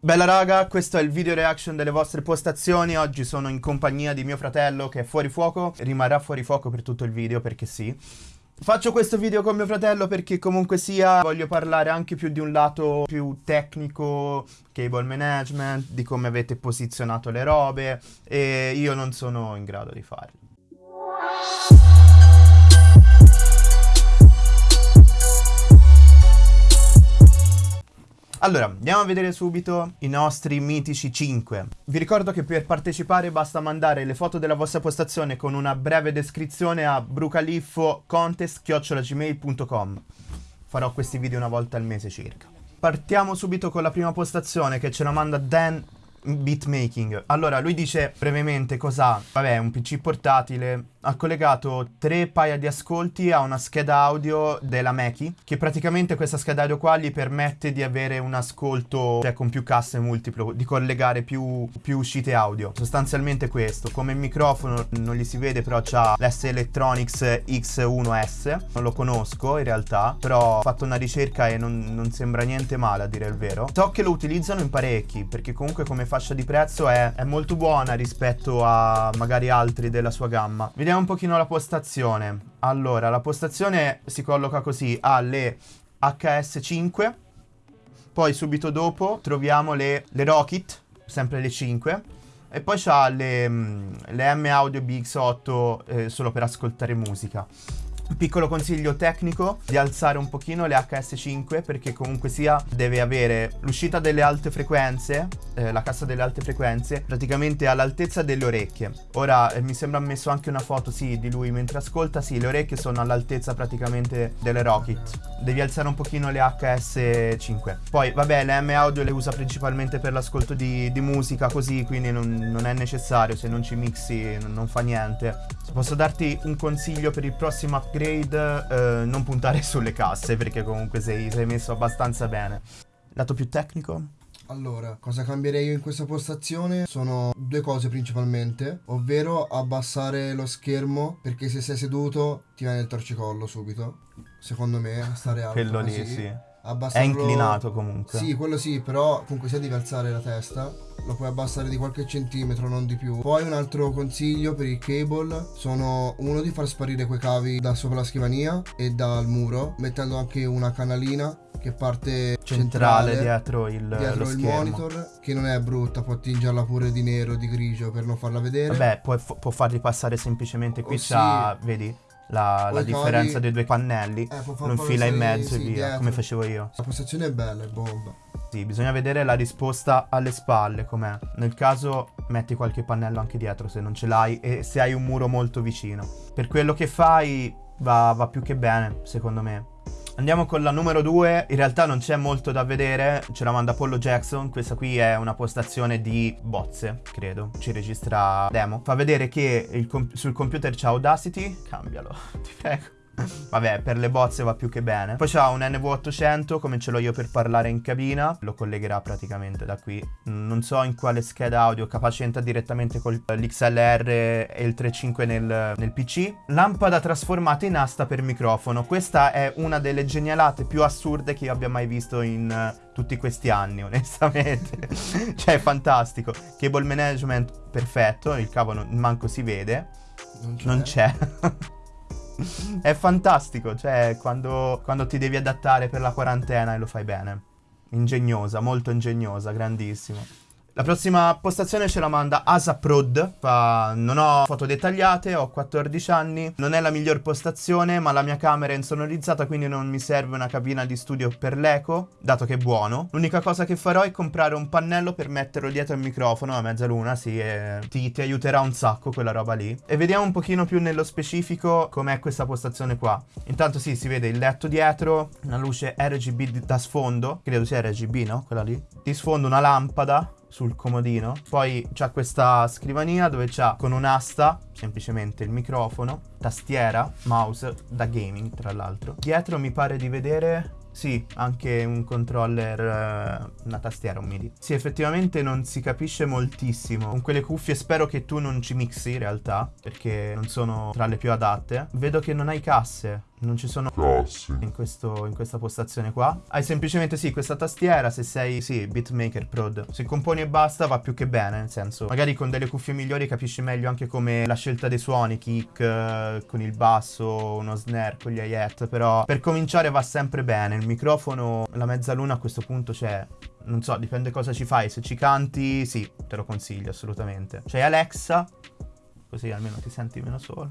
Bella raga, questo è il video reaction delle vostre postazioni. Oggi sono in compagnia di mio fratello che è fuori fuoco. Rimarrà fuori fuoco per tutto il video perché sì. Faccio questo video con mio fratello perché comunque sia voglio parlare anche più di un lato più tecnico, cable management, di come avete posizionato le robe e io non sono in grado di farlo. Allora, andiamo a vedere subito i nostri mitici 5. Vi ricordo che per partecipare basta mandare le foto della vostra postazione con una breve descrizione a brucaliffo.contest.gmail.com Farò questi video una volta al mese circa. Partiamo subito con la prima postazione che ce la manda Dan Beatmaking. Allora, lui dice brevemente cos'ha. Vabbè, un PC portatile. Ha collegato tre paia di ascolti a una scheda audio della Mackie, che praticamente questa scheda audio qua gli permette di avere un ascolto, cioè con più casse multiplo, di collegare più, più uscite audio. Sostanzialmente questo. Come microfono non gli si vede, però c'ha l'S Electronics X1S. Non lo conosco in realtà, però ho fatto una ricerca e non, non sembra niente male a dire il vero. So che lo utilizzano in parecchi, perché comunque come fascia di prezzo è, è molto buona rispetto a magari altri della sua gamma. Vediamo un pochino la postazione. Allora, la postazione si colloca così, ha le HS5, poi subito dopo troviamo le, le Rocket, sempre le 5, e poi c'ha le, mm, le M Audio BX8 eh, solo per ascoltare musica. Piccolo consiglio tecnico di alzare un pochino le HS5 perché comunque sia deve avere l'uscita delle alte frequenze, eh, la cassa delle alte frequenze, praticamente all'altezza delle orecchie. Ora eh, mi sembra messo anche una foto, sì, di lui mentre ascolta, sì, le orecchie sono all'altezza praticamente delle Rocket. Devi alzare un pochino le HS5. Poi, vabbè, le M audio le usa principalmente per l'ascolto di, di, musica così, quindi non, non, è necessario, se non ci mixi non, non fa niente. Posso darti un consiglio per il prossimo upgrade eh, non puntare sulle casse perché comunque sei, sei messo abbastanza bene. Lato più tecnico? Allora, cosa cambierei io in questa postazione? Sono due cose principalmente, ovvero abbassare lo schermo perché se sei seduto ti viene il torcicollo subito. Secondo me, stare alto Quello lì, sì. È inclinato comunque. Sì, quello sì, però comunque se devi alzare la testa lo puoi abbassare di qualche centimetro, non di più. Poi un altro consiglio per il cable sono uno di far sparire quei cavi da sopra la scrivania e dal muro, mettendo anche una canalina che parte centrale, centrale dietro il, dietro il monitor che non è brutta può tingerla pure di nero di grigio per non farla vedere vabbè può, può farli passare semplicemente qui oh, c'ha sì. vedi la, la differenza dei due pannelli eh, lo infila in mezzo sì, e via dietro. come facevo io la postazione è bella è bomba sì, bisogna vedere la risposta alle spalle com'è. Nel caso metti qualche pannello anche dietro se non ce l'hai e se hai un muro molto vicino. Per quello che fai va, va più che bene, secondo me. Andiamo con la numero 2, in realtà non c'è molto da vedere, ce la manda Apollo Jackson, questa qui è una postazione di bozze, credo, ci registra demo. Fa vedere che comp sul computer c'è Audacity, cambialo, ti prego. Vabbè, per le bozze va più che bene. Poi c'ha un NV800 come ce l'ho io per parlare in cabina. Lo collegherà praticamente da qui. Non so in quale scheda audio, capace entra direttamente con l'XLR e il 3.5 nel, nel PC. Lampada trasformata in asta per microfono. Questa è una delle genialate più assurde che io abbia mai visto in uh, tutti questi anni, onestamente. cioè, è fantastico. Cable management perfetto, il cavo non, manco si vede. Non c'è. è fantastico, cioè quando, quando ti devi adattare per la quarantena e lo fai bene. Ingegnosa, molto ingegnosa, grandissimo. La prossima postazione ce la manda Asaprod, fa non ho foto dettagliate, ho 14 anni, non è la miglior postazione ma la mia camera è insonorizzata quindi non mi serve una cabina di studio per l'eco, dato che è buono. L'unica cosa che farò è comprare un pannello per metterlo dietro al microfono a mezzaluna, sì, e ti, ti aiuterà un sacco quella roba lì. E vediamo un pochino più nello specifico com'è questa postazione qua. Intanto sì, si vede il letto dietro, una luce RGB da sfondo, credo sia RGB, no? Quella lì. Di sfondo una lampada, sul comodino. Poi c'ha questa scrivania dove c'ha con un'asta semplicemente il microfono, tastiera, mouse da gaming tra l'altro. Dietro mi pare di vedere sì, anche un controller, eh, una tastiera, un MIDI. Sì, effettivamente non si capisce moltissimo. Con quelle cuffie spero che tu non ci mixi in realtà, perché non sono tra le più adatte. Vedo che non hai casse non ci sono Cazzi. in, questo- in questa postazione qua. Hai semplicemente sì questa tastiera, se sei sì beatmaker prod. Se componi e basta va più che bene, nel senso magari con delle cuffie migliori capisci meglio anche come la scelta dei suoni, kick eh, con il basso, uno snare con gli hi-hat, però per cominciare va sempre bene. Il microfono, la mezzaluna a questo punto c'è non so, dipende cosa ci fai. Se ci canti, sì, te lo consiglio assolutamente. C'hai Alexa, così almeno ti senti meno solo.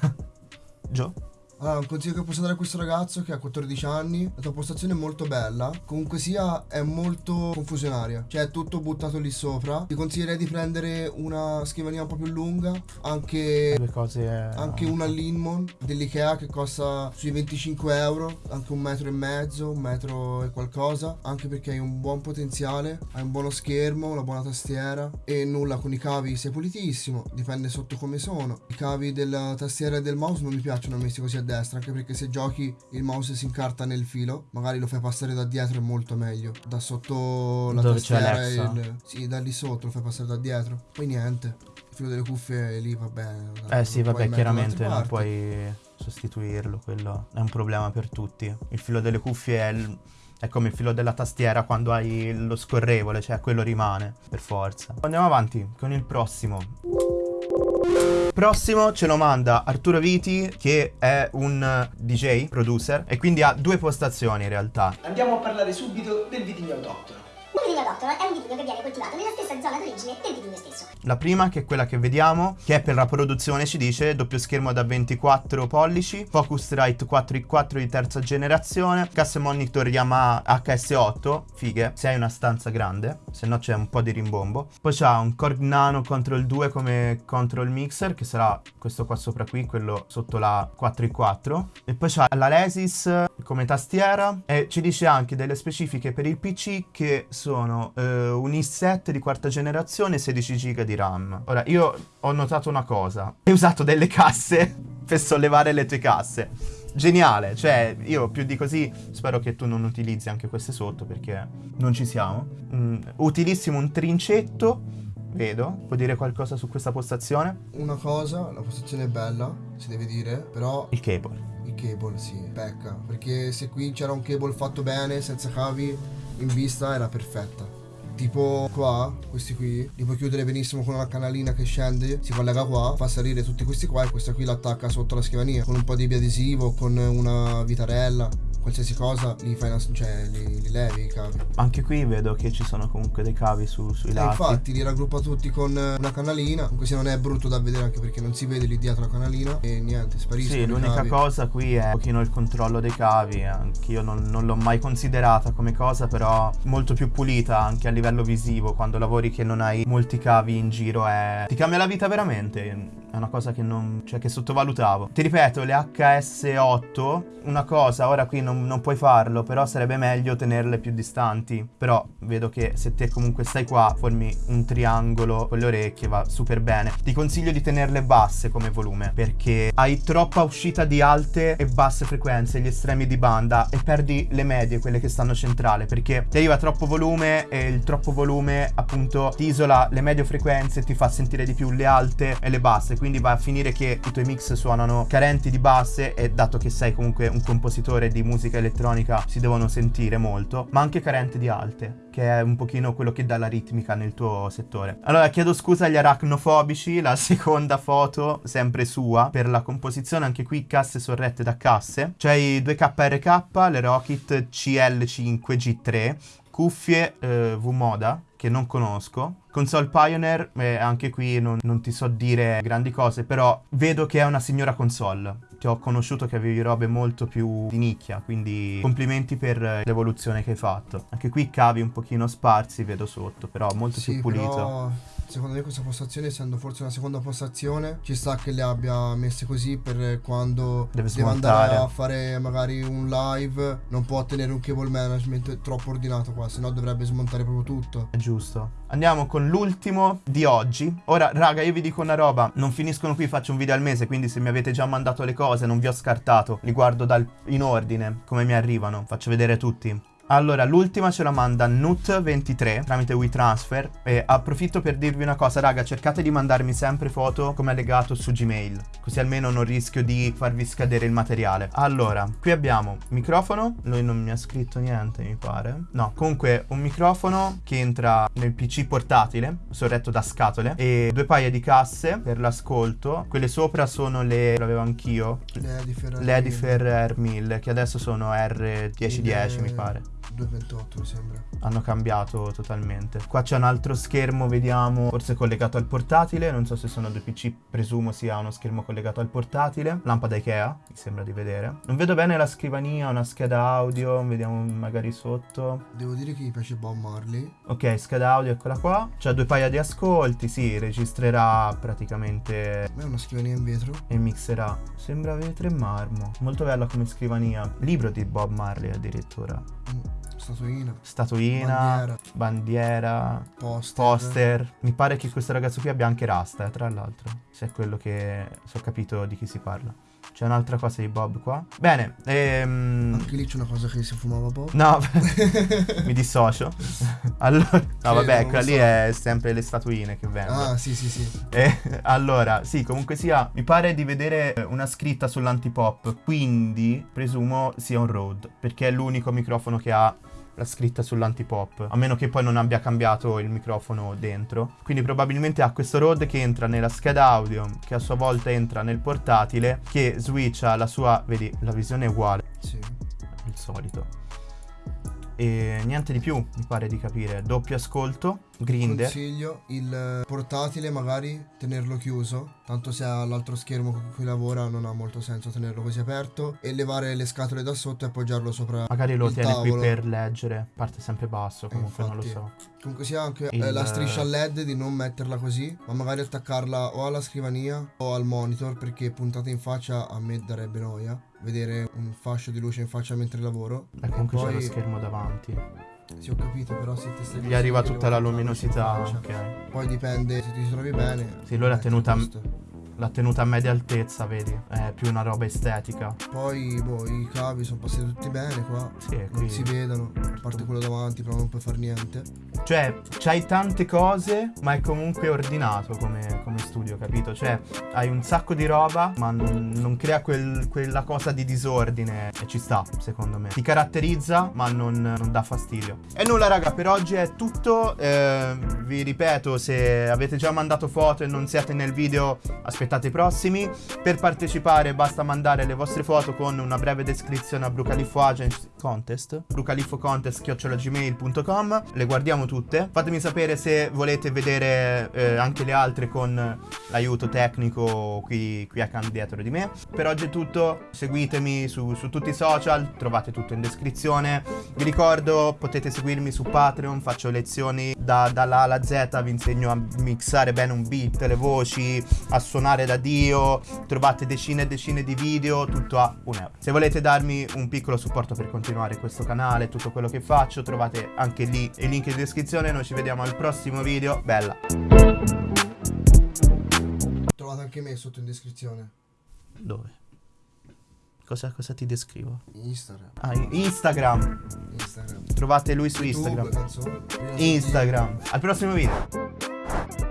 Gio? Allora, un consiglio che posso dare a questo ragazzo che ha 14 anni, la tua postazione è molto bella, comunque sia è molto confusionaria, cioè è tutto buttato lì sopra. Ti consiglierei di prendere una scrivania un po' più lunga, anche, cose. anche una Linmon dell'Ikea che costa sui 25 euro, anche un metro e mezzo, un metro e qualcosa, anche perché hai un buon potenziale, hai un buono schermo, una buona tastiera e nulla con i cavi sei pulitissimo, dipende sotto come sono. I cavi della tastiera e del mouse non mi piacciono messi così a destra, anche perché se giochi il mouse si incarta nel filo, magari lo fai passare da dietro è molto meglio. Da sotto la Dove c'è tastiera Alexa? il... Sì, da lì sotto lo fai passare da dietro. Poi niente. Il filo delle cuffie lì va bene. Eh sì, vabbè, chiaramente non puoi sostituirlo, quello è un problema per tutti. Il filo delle cuffie è, il- è come il filo della tastiera quando hai lo scorrevole, cioè quello rimane, per forza. Andiamo avanti con il prossimo. Prossimo ce lo manda Arturo Viti, che è un eh, DJ, producer, e quindi ha due postazioni in realtà. Andiamo a parlare subito del vitigno autoctono. È un vitigno che viene coltivato nella stessa zona d'origine del vitigno stesso. La prima, che è quella che vediamo, che è per la produzione, ci dice doppio schermo da 24 pollici, Focusrite 4i4 di terza generazione, casse monitor Yamaha HS8, fighe, se hai una stanza grande, se no c'è un po' di rimbombo. Poi c'ha un Korg Nano Control 2 come control mixer, che sarà questo qua sopra qui, quello sotto la 4i4. E poi c'ha la Lesis come tastiera e ci dice anche delle specifiche per il PC che sono eh, un i7 di quarta generazione e 16 GB di RAM. Ora, io ho notato una cosa. Hai usato delle casse per sollevare le tue casse. Geniale, cioè io più di così spero che tu non utilizzi anche queste sotto perché non ci siamo. Mm, utilissimo un trincetto, vedo. Puoi dire qualcosa su questa postazione? Una cosa, la postazione è bella, si deve dire, però Il cable. il cable sì, pecca. Perché se qui c'era un cable fatto bene, senza cavi, in vista era perfetta. Tipo qua, questi qui, li puoi chiudere benissimo con una canalina che scende, si collega qua, fa salire tutti questi qua e questa qui l'attacca sotto la scrivania con un po' di biadesivo, con una vitarella, qualsiasi cosa, li fai una, cioè li, li levi i cavi. Anche qui vedo che ci sono comunque dei cavi su- sui E lati. infatti li raggruppa tutti con una canalina, comunque se non è brutto da vedere anche perché non si vede lì dietro la canalina e niente, spariscono Sì, l'unica cosa qui è un pochino il controllo dei cavi. Anch'io non, non l'ho mai considerata come cosa, però molto più pulita anche a livello visivo. Quando lavori che non hai molti cavi in giro è... ti cambia la vita veramente. È una cosa che non. cioè che sottovalutavo. Ti ripeto, le HS8, una cosa, ora qui non, non puoi farlo, però sarebbe meglio tenerle più distanti. Però vedo che se te comunque stai qua, formi un triangolo con le orecchie, va super bene. Ti consiglio di tenerle basse come volume, perché hai troppa uscita di alte e basse frequenze, gli estremi di banda, e perdi le medie, quelle che stanno centrale, perché ti arriva troppo volume e il troppo volume appunto ti isola le medie frequenze e ti fa sentire di più le alte e le basse, quindi va a finire che i tuoi mix suonano carenti di basse e dato che sei comunque un compositore di musica elettronica si devono sentire molto, ma anche carenti di alte, che è un pochino quello che dà la ritmica nel tuo settore. Allora chiedo scusa agli arachnofobici, la seconda foto sempre sua per la composizione, anche qui casse sorrette da casse. C'è i 2KRK, le Rocket CL5G3, cuffie eh, V-Moda che non conosco. Console Pioneer, eh, anche qui non, non ti so dire grandi cose, però vedo che è una signora console. Ti ho conosciuto che avevi robe molto più di nicchia, quindi complimenti per eh, l'evoluzione che hai fatto. Anche qui cavi un pochino sparsi, vedo sotto, però molto Sì, più pulito. però secondo me questa postazione, essendo forse una seconda postazione, ci sta che le abbia messe così per quando Deve deve andare a fare magari un live, non può tenere un cable management troppo ordinato qua, se no dovrebbe smontare proprio tutto. È giusto. Andiamo con l'ultimo di oggi. Ora, raga, io vi dico una roba. Non finiscono qui, faccio un video al mese. Quindi, se mi avete già mandato le cose, non vi ho scartato. Li guardo dal- in ordine, come mi arrivano. Faccio vedere tutti. Allora, l'ultima ce la manda Nut23 tramite WeTransfer e approfitto per dirvi una cosa, raga, cercate di mandarmi sempre foto come legato su Gmail, così almeno non rischio di farvi scadere il materiale. Allora, qui abbiamo microfono, lui non mi ha scritto niente, mi pare. No, comunque un microfono che entra nel PC portatile, sorretto da scatole e due paia di casse per l'ascolto. Quelle sopra sono le l'avevo anch'io, Le Edifer. le Edifer R1000 che adesso sono R1010 mi pare. 228 mi sembra. Hanno cambiato totalmente. Qua c'è un altro schermo, vediamo, forse collegato al portatile. Non so se sono due PC, presumo sia uno schermo collegato al portatile. Lampada Ikea, mi sembra di vedere. Non vedo bene la scrivania, una scheda audio, vediamo magari sotto. Devo dire che mi piace Bob Marley. Ok, scheda audio, eccola qua. C'ha due paia di ascolti, sì, registrerà praticamente Ma è una scrivania in vetro. e mixerà. Sembra vetro e marmo. Molto bella come scrivania. Libro di Bob Marley addirittura. Mm, Statuina. Statuina, Bandiera. bandiera, Poster. poster. Mi pare che questo ragazzo qui abbia anche rasta, eh, tra l'altro. Se è quello che se ho capito di chi si parla. C'è un'altra cosa di Bob qua. Bene, ehm... Anche lì c'è una cosa che si fumava Bob. No, mi dissocio. Allora, no, vabbè, quella lì so. è sempre le statuine che vendono. Ah, sì, sì, sì. Eh, allora, sì, comunque sia, mi pare di vedere una scritta sull'antipop, quindi presumo sia un Rode, perché è l'unico microfono che ha la scritta sull'antipop, a meno che poi non abbia cambiato il microfono dentro. Quindi probabilmente ha questo Rode che entra nella scheda audio, che a sua volta entra nel portatile, che switcha la sua, vedi, la visione è uguale, Sì. il solito. E niente di più, mi pare di capire. Doppio ascolto, grinder. Consiglio il portatile magari tenerlo chiuso, tanto se ha l'altro schermo con cui lavora non ha molto senso tenerlo così aperto e levare le scatole da sotto e appoggiarlo sopra Magari lo il tiene qui tavolo. per leggere, parte sempre basso, comunque non lo infatti. so. Comunque sia anche Il- eh, la striscia LED di non metterla così, ma magari attaccarla o alla scrivania o al monitor perché puntata in faccia a me darebbe noia vedere un fascio di luce in faccia mentre lavoro. E comunque c'è poi- lo schermo davanti. Sì, ho capito, però se ti stai Gli arriva tutta la luminosità, ok. Poi dipende se ti trovi bene. Sì, lui l'ha metti tenuta- questo. L'ha tenuta a media altezza, vedi? È più una roba estetica. Poi, boh, i cavi sono passati tutti bene qua. Sì, Non qui. si vedono, a parte quello davanti, però non puoi fare niente. Cioè, c'hai tante cose, ma è comunque ordinato come, come studio, capito? Cioè, hai un sacco di roba, ma non, non crea quel- quella cosa di disordine. E ci sta, secondo me. Ti caratterizza, ma non, non dà fastidio. E nulla, raga, per oggi è tutto. Eh, vi ripeto, se avete già mandato foto e non siete nel video, aspettate i prossimi. Per partecipare basta mandare le vostre foto con una breve descrizione a Brucaliffo Agent Contest. Brucaliffo Contest chiocciolagmail.com. Le guardiamo tutte. Fatemi sapere se volete vedere eh, anche le altre con l'aiuto tecnico qui, qui accanto dietro di me. Per oggi è tutto. Seguitemi su, su tutti i social, trovate tutto in descrizione. Vi ricordo, potete seguirmi su Patreon, faccio lezioni da, dalla A alla Z, vi insegno a mixare bene un beat, le voci, a suonare da Dio. Trovate decine e decine di video, tutto a un euro. Se volete darmi un piccolo supporto per continuare questo canale, tutto quello che faccio, trovate anche lì il link in descrizione. Noi ci vediamo al prossimo video. Bella! Trovate anche me sotto in descrizione. Dove? Cosa, cosa ti descrivo? Instagram. Ah, Instagram. Instagram. Trovate lui su YouTube, Instagram. Instagram. Al prossimo video.